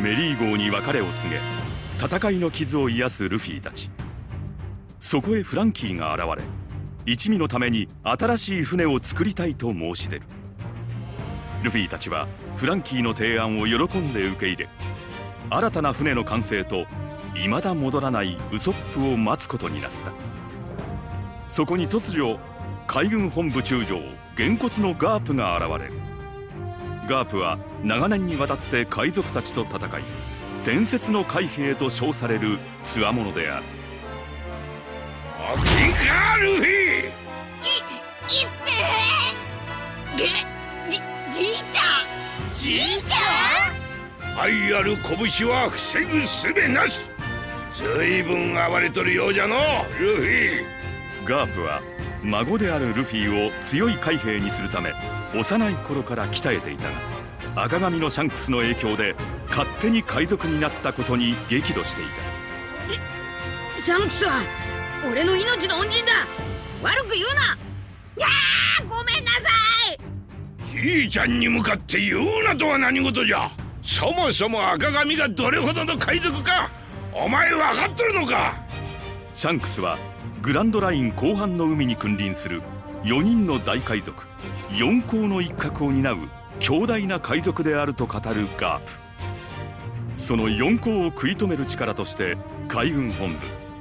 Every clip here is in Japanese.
メリー号に別れを告げ戦いの傷を癒すルフィたち。そこへフランキーが現れ一味のために新しい船を作りたいと申し出る。ルフィたちはフランキーの提案を喜んで受け入れ新たな船の完成と未だ戻らないウソップを待つことになった。そこに突如海軍本部中将げんこつのガープが現れるガープは長年にわたって海賊たちと戦い伝説の海兵と称される強者である。おきかルフィいいってげじじいちゃん。じいちゃん。愛ある拳は防ぐすべなし。ずいぶん暴れとるようじゃのルフィ。ガープは孫であるルフィを強い海兵にするため幼い頃から鍛えていたが赤髪のシャンクスの影響で勝手に海賊になったことに激怒していた。シャンクスは俺の命の恩人だ。悪く言うな。やーごめんなさい。じいちゃんに向かって言うなとは何事じゃ。そもそも赤髪がどれほどの海賊かお前分かっとるのか。シャンクスはグランドライン後半の海に君臨する4人の大海賊四皇の一角を担う強大な海賊であると語るガープ。その四皇を食い止める力として海軍本部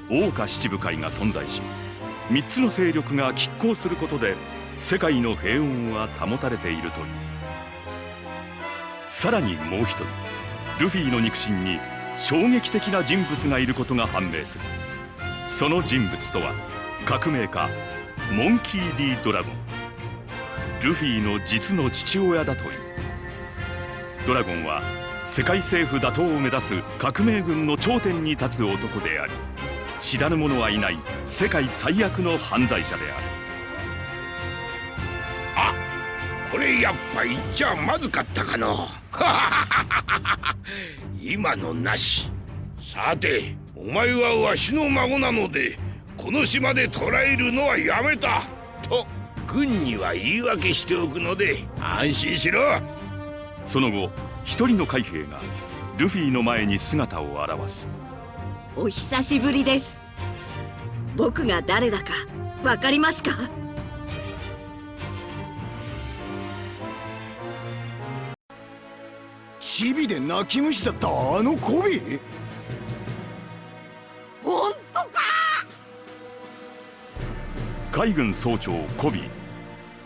桜花七部会が存在し3つの勢力が拮抗することで世界の平穏は保たれているという。さらにもう一人ルフィの肉親に衝撃的な人物がいることが判明する。その人物とは革命家モンキー・ディ・ドラゴン。ルフィの実の父親だという。ドラゴンは世界政府打倒を目指す革命軍の頂点に立つ男であり知らぬ者はいない世界最悪の犯罪者である。あこれやっぱ言っちゃまずかったかの 今のなし。さてお前はわしの孫なのでこの島で捕らえるのはやめた。と軍には言い訳しておくので安心しろ。その後一人の海兵がルフィの前に姿を現す。お久しぶりです。僕が誰だかわかりますか？チビで泣き虫だったあのコビ？海軍総長コビ。ー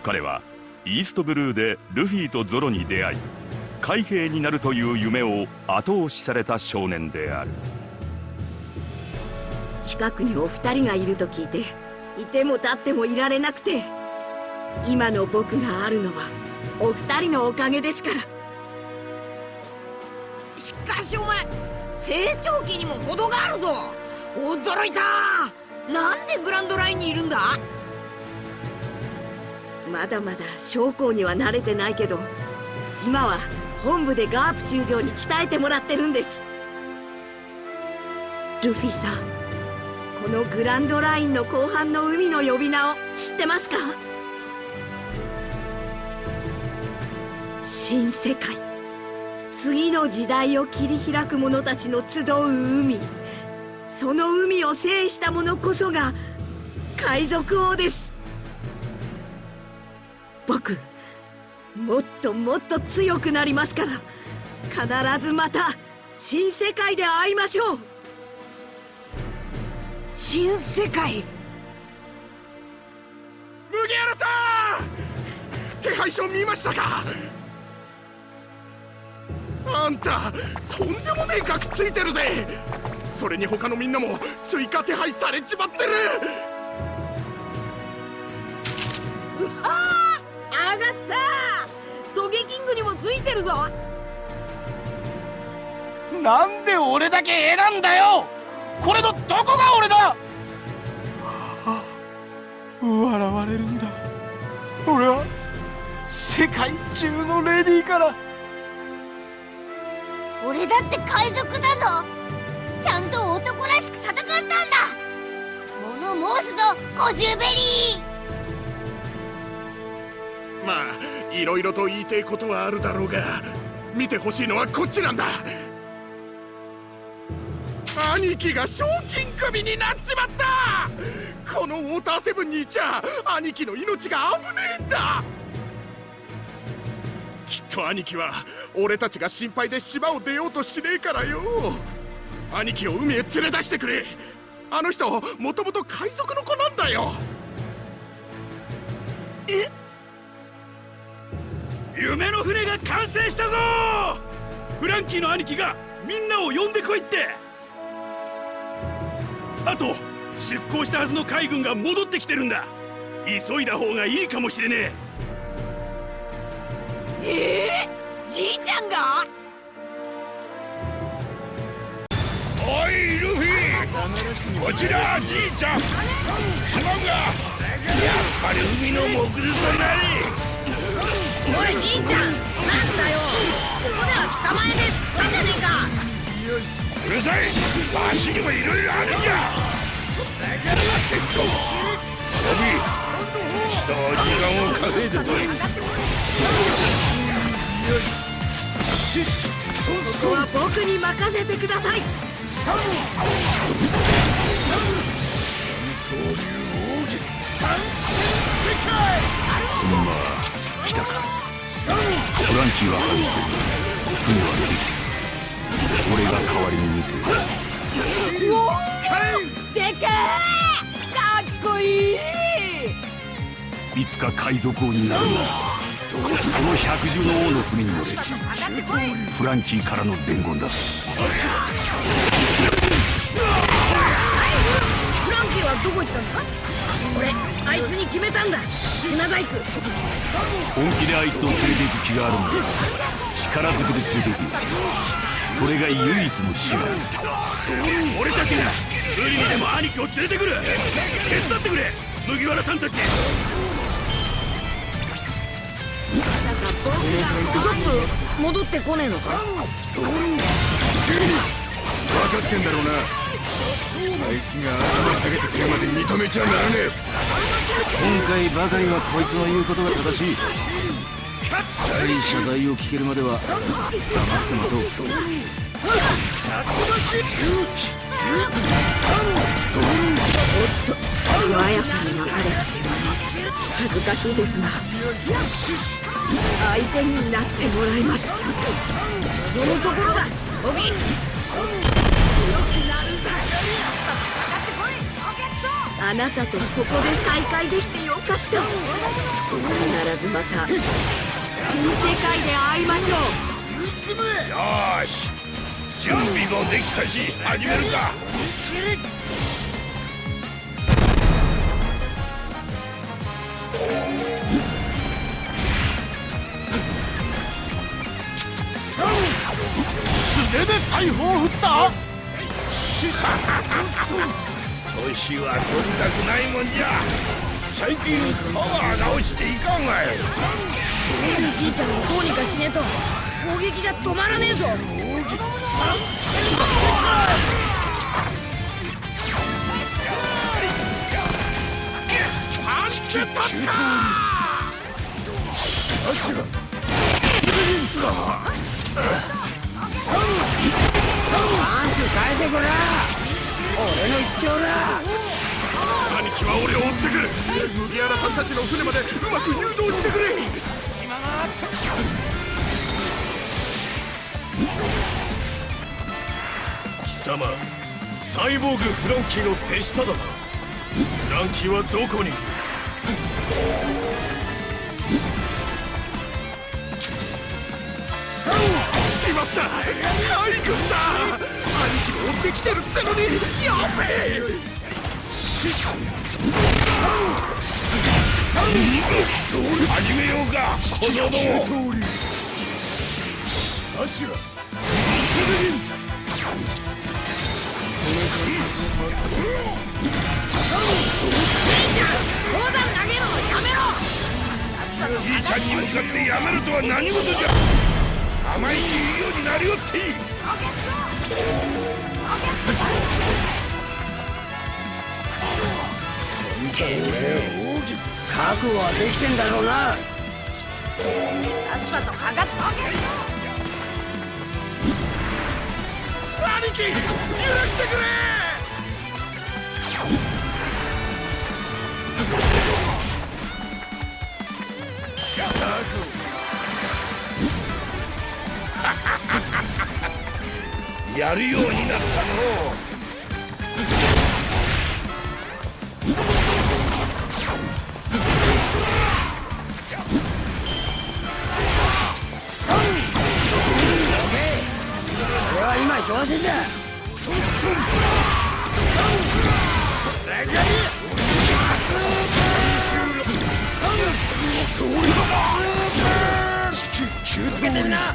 彼はイーストブルーでルフィとゾロに出会い海兵になるという夢を後押しされた少年である。近くにお二人がいると聞いていても立ってもいられなくて今の僕があるのはお二人のおかげですから。しかしお前。成長期にも程があるぞ。驚いた。なんでグランドラインにいるんだまだまだ将校には慣れてないけど今は本部でガープ中将に鍛えてもらってるんです。ルフィさんこのグランドラインの後半の海の呼び名を知ってますか？新世界。次の時代を切り開く者たちの集う海。その海を制した者こそが海賊王です。僕もっともっと強くなりますから必ずまた新世界で会いましょう。新世界？麦原さん！手配書見ましたか？あんたとんでもねえ額ついてるぜ！それに他のみんなも追加手配されちまってるあがったソゲキングにもついてるぞ。なんで俺だけ選んだよ。これのどこが俺だ。笑われるんだ。俺は世界中のレディーから。俺だって海賊だぞ。ちゃんと男らしく戦ったんだ。物申すぞゴジュベリーまあいろいろと言いてえことはあるだろうが見てほしいのはこっちなんだ。兄貴が賞金首になっちまった。このウォーターセブンにいちゃ兄貴の命が危ねえんだ。きっと兄貴は俺たちが心配で島を出ようとしねえからよ。兄貴を海へ連れ出してくれ。あの人もともと海賊の子なんだよ。夢の船が完成したぞ！フランキーの兄貴がみんなを呼んでこいって！あと出港したはずの海軍が戻ってきてるんだ！急いだ方がいいかもしれねえ！えじいちゃんが？おいルフィ！こちらじいちゃん！すまんがやっぱり海のモグルとなりおいじいちゃんなんだよここでは捕まえでつかじゃねえかうるさいわしにもいろいろあるんじゃってとロビー一時間を稼いでこいここは僕に任せてください三三三刀流奥三天世界まあ来たか。フランキーは外してる。船は出てきてる。俺が代わりに見せるう。おーでけえかっこい。いいつか海賊王になるんだこの百獣の王の船に乗れフランキーからの伝言だフランキーはどこ行ったんだ？俺あいつに決めたんだ。船大工本気であいつを連れて行く気があるんだ。力ずくで連れて行く。それが唯一の手段え俺たちが無理にでも兄貴を連れてくる。手伝ってくれ。麦わらさんたち。ちょっと。戻ってこねえのか。分かってんだろうな。あいつが頭下げてくるまで認めちゃならねえ。今回ばかりはこいつの言うことが正しい。深い謝罪を聞けるまでは黙って待とう。素早さになかれ恥ずかしいですが相手になってもらいます。そのところだオビあなたとここで再会できてよかった。必ずまた新世界で会いましょう。よーし。準備もできたし始めるか。素手で大砲を振った？年は取りたくないもんじゃ。最近パワー直していかんがいじいちゃんをどうにかしねえと。攻撃が止まらねえぞ。パンチ返せこら俺の一丁だ。兄貴は俺を追ってくる。麦わらさんたちの船までうまく誘導してくれ。貴様サイボーグフランキーの手下だな。フランキーはどこに？いるしまった。兄君だ兄貴を追ってきてるってのに。やべえ始めようか。このの砲弾投げるのやめろじいちゃんに向かってやめるとは何事じゃ。甘いに言うようになりおっていい。覚悟はできてんだろうなさっさとかかって兄兄貴許してくれやるようになったの。俺は今忙しいん。だ受けてみな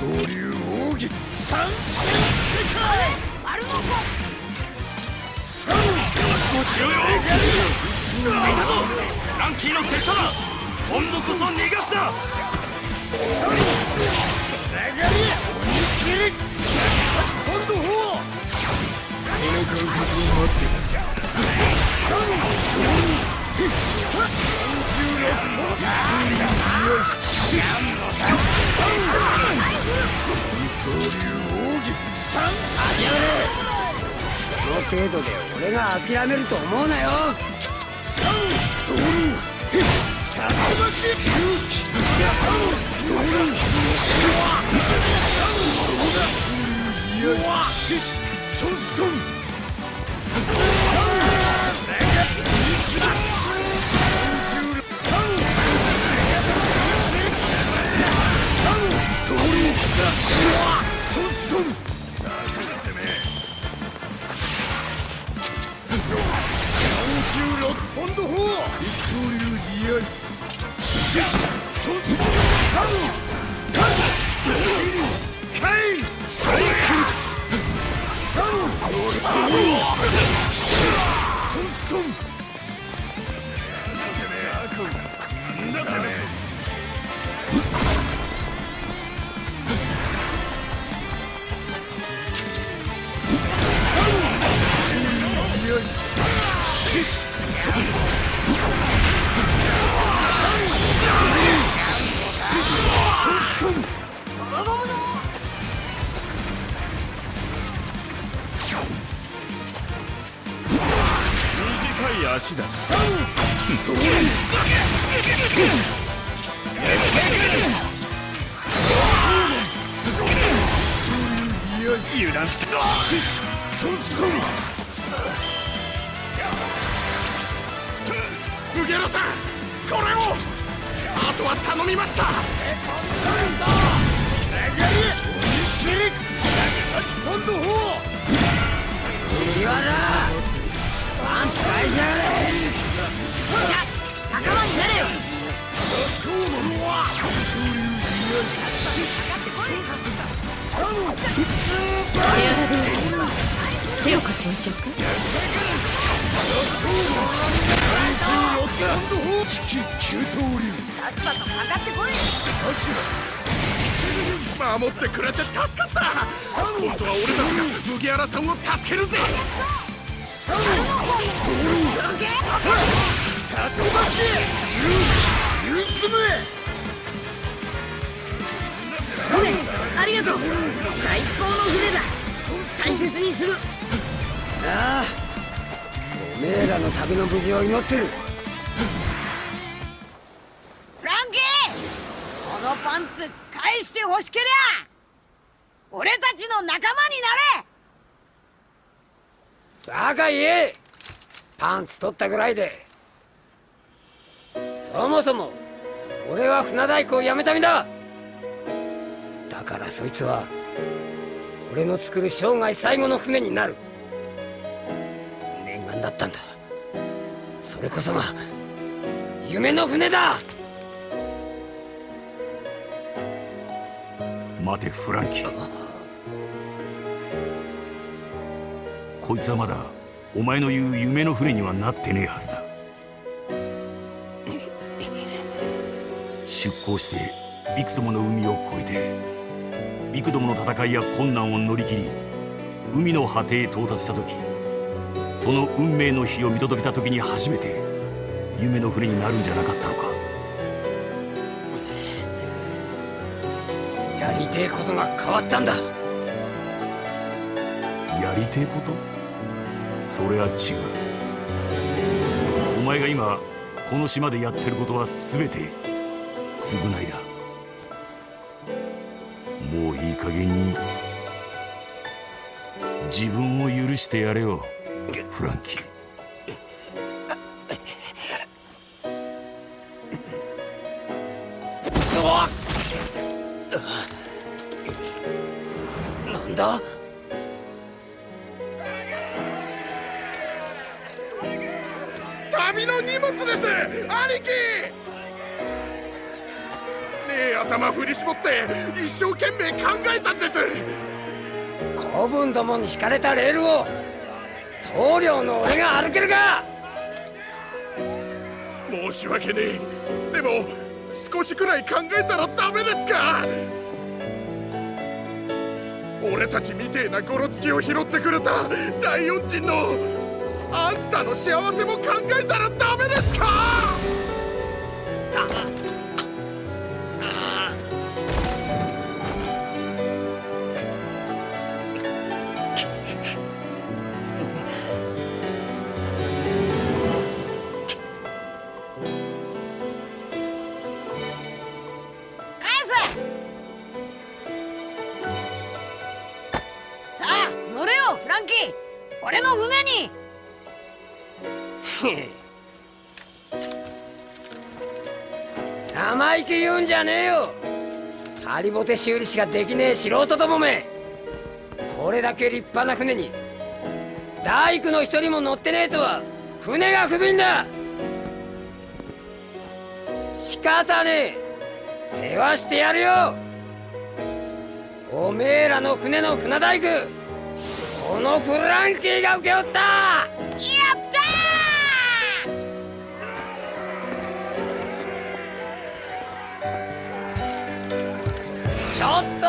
刀流奥義丸の子しようよいたぞランキーの手下だ今度こそ逃がすなこの程度で俺が諦めると思う。なよ Come! 短い足だ油断した。麦原さんこれをあとは頼みました。麦わらパンツ返しやがれ手を貸しましょうか守ってくれて助かった今度は俺たちが麦原さんを助けるぜ船ありがとう。最高の船だ。大切にする。ああ。おめえらの旅の無事を祈ってる。フランキーこのパンツ返してほしけりゃ。俺たちの仲間になれ。バカ言え。パンツ取ったぐらいで。そもそも俺は船大工を辞めた身だだからそいつは俺の作る生涯最後の船になる。念願だったんだ。それこそが夢の船だ。待てフランキー。こいつはまだお前の言う夢の船にはなってねえはずだ。出港していくつもの海を越えて幾度もの戦いや困難を乗り切り海の果てへ到達した時その運命の日を見届けた時に初めて夢の船になるんじゃなかったのか。やりてえことが変わったんだ。やりてえこと？それは違う。お前が今この島でやってることは全て償いだ加減に自分を許してやれよフランキー。なんだ？旅の荷物です兄貴ねえ頭振り絞って一生懸命考えたんです。子分どもに敷かれたレールを棟梁の俺が歩けるか。申し訳ねえ。でも少しくらい考えたらダメですか。俺たちみてえなゴロつきを拾ってくれた大恩人のあんたの幸せも考えたらダメですかンキー俺の船に。生意気言うんじゃねえよ。ハリボテ修理しかできねえ素人どもめ。これだけ立派な船に大工の一人も乗ってねえとは船が不憫だ。仕方ねえ。世話してやるよ。おめえらの船の船大工。このフランキーが請け負った。やったちょっと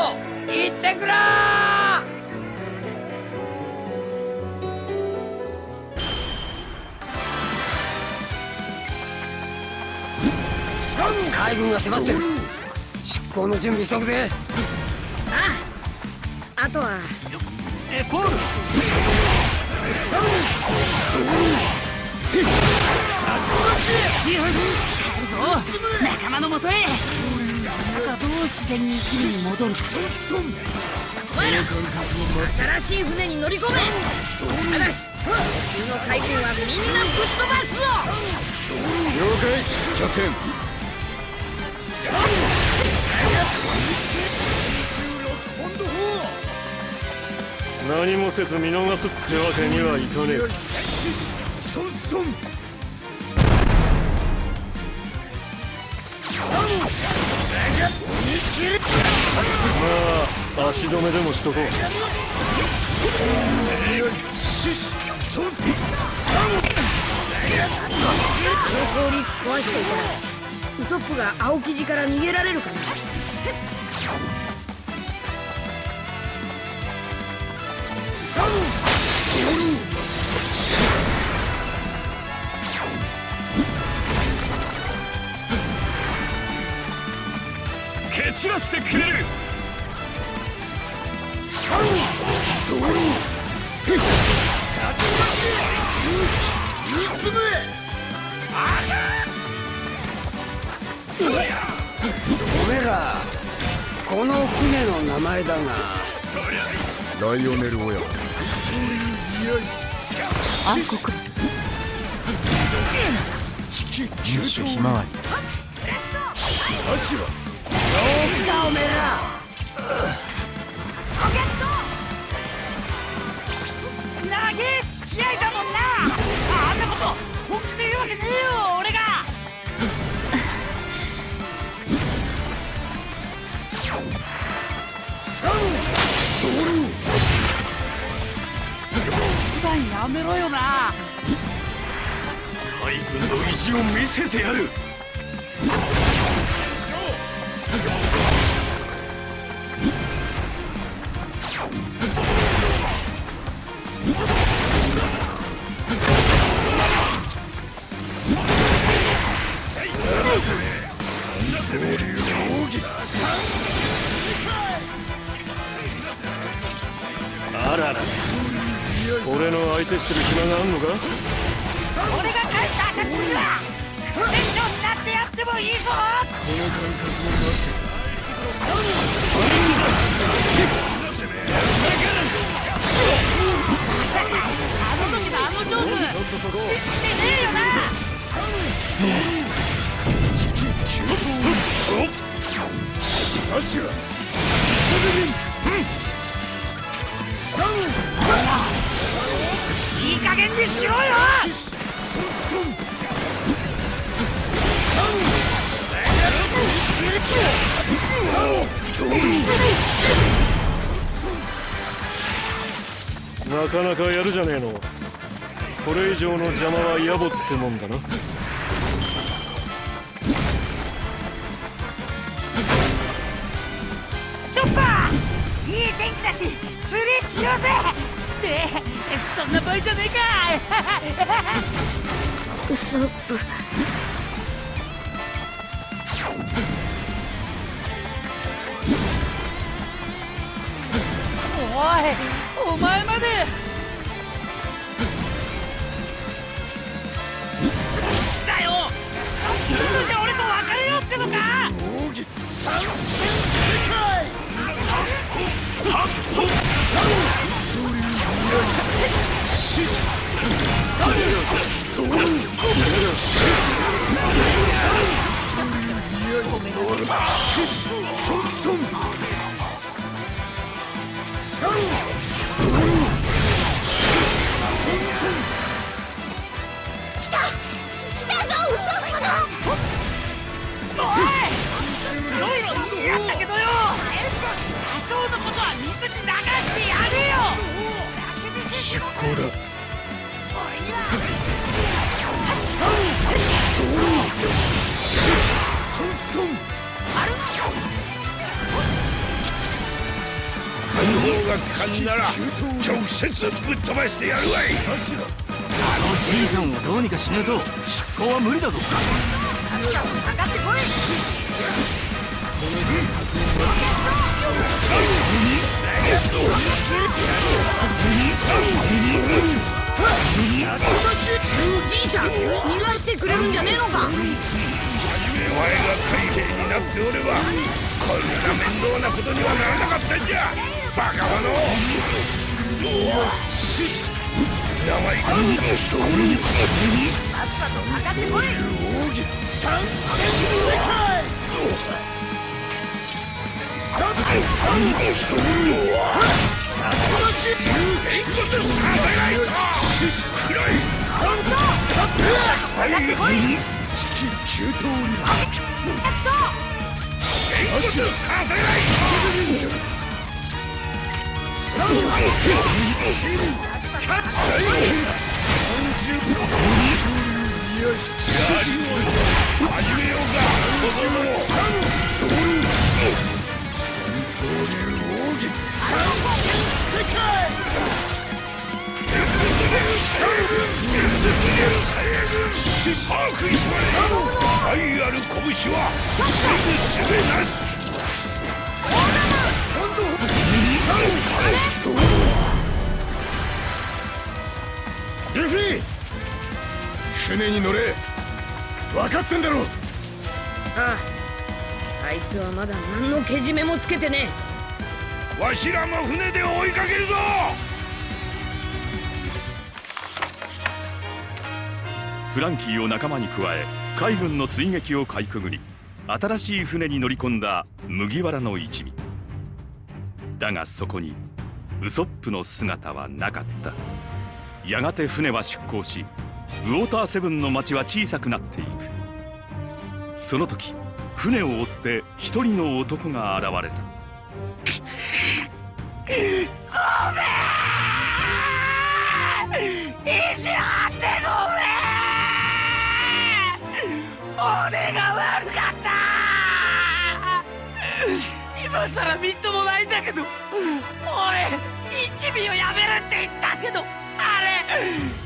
行ってくら海軍が迫ってる。出港の準備急ぐぜ。あとはエポールよし帰るぞ仲間のもとへなんかどう自然に一味に戻るか。新しい船に乗り込めただし普通の海軍はみんなぶっ飛ばすぞ了解キャプテンサウンド何もせず見逃すってわけにはいかねえ。ソンソンまあ足止めでもしとこう。氷壊し。ていたらウソップが青生地から逃げられるかな散らしてくれる。おめえらこの船の名前だがライオネル親子暗黒民主ひまわりだおめえら長え付き合いだもんなあんなこと本気で言うわけ。ねえよ俺が普段やめろよな。海軍の意地を見せてやる。なかなかやるじゃねえの。これ以上の邪魔は野暮ってもんだな。チョッパー！いい天気だし釣りしようぜ！ってそんな場合じゃねえか！ウソップおいお前まるわいあのじいさんをどうにかしねえと出航は無理だぞかかってこいじいちゃん逃がしてくれるんじゃねえのかお前が海兵になっておればこんな面倒なことにはならなかったんじゃバカ者名前さっさとかかってこい把握しまれ愛ある拳はすぐ締めなしルフィ！船に乗れ。分かってんだろ。あああいつはまだ何のけじめもつけてねわしらも船で追いかけるぞ。フランキーを仲間に加え海軍の追撃をかいくぐり新しい船に乗り込んだ麦わらの一味。だがそこにウソップの姿はなかったやがて船は出港しウォーターセブンの町は小さくなっていく。その時船を追って一人の男が現れた。意地張ってごめん。俺が悪かった。今さらみっともないんだけど。俺一味をやめるって言ったけど。Yeah.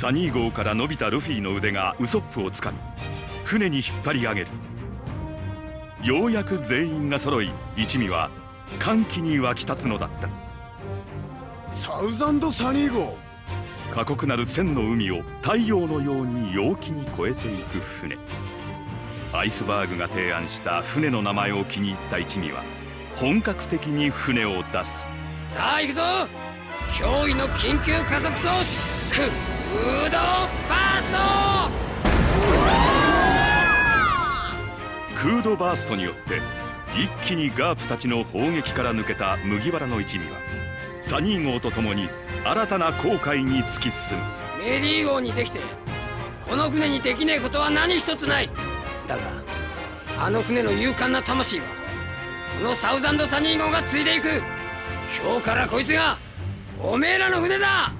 サニー号から伸びたルフィの腕がウソップをつかみ船に引っ張り上げる。ようやく全員が揃い一味は歓喜に沸き立つのだった。サウザンドサニー号。過酷なる千の海を太陽のように陽気に越えていく船。アイスバーグが提案した船の名前を気に入った一味は本格的に船を出す。さあ行くぞ。驚異の緊急加速装置。クードバースクードバーストによって一気にガープたちの砲撃から抜けた麦わらの一味はサニー号と共に新たな航海に突き進む。メディー号にできてこの船にできねえことは何一つない。だがあの船の勇敢な魂はこのサウザンドサニー号が継いでいく。今日からこいつがおめえらの船だ。